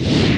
Yeah.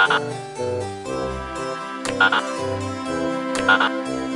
ああああああ